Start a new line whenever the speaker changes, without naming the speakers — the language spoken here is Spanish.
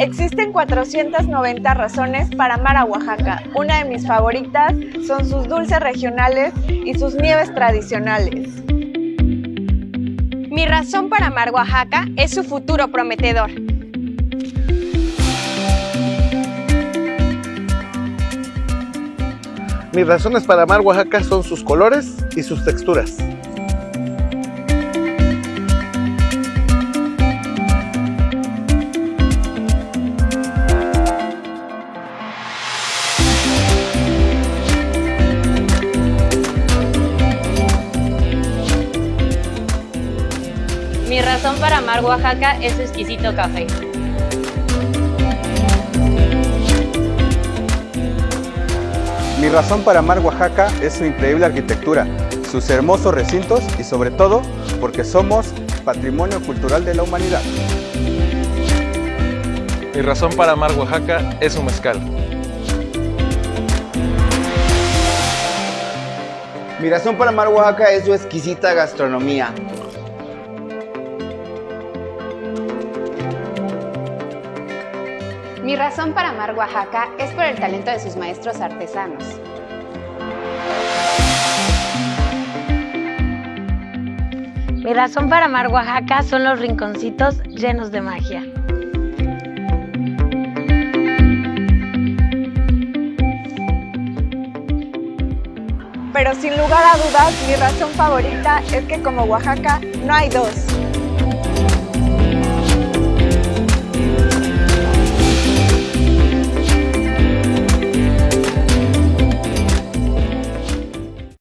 Existen 490 razones para amar a Oaxaca. Una de mis favoritas son sus dulces regionales y sus nieves tradicionales.
Mi razón para amar Oaxaca es su futuro prometedor.
Mis razones para amar Oaxaca son sus colores y sus texturas.
Mi razón para amar Oaxaca es su exquisito café.
Mi razón para amar Oaxaca es su increíble arquitectura, sus hermosos recintos y sobre todo porque somos patrimonio cultural de la humanidad.
Mi razón para amar Oaxaca es su mezcal.
Mi razón para amar Oaxaca es su exquisita gastronomía.
Mi razón para amar Oaxaca es por el talento de sus maestros artesanos.
Mi razón para amar Oaxaca son los rinconcitos llenos de magia.
Pero sin lugar a dudas, mi razón favorita es que como Oaxaca no hay dos.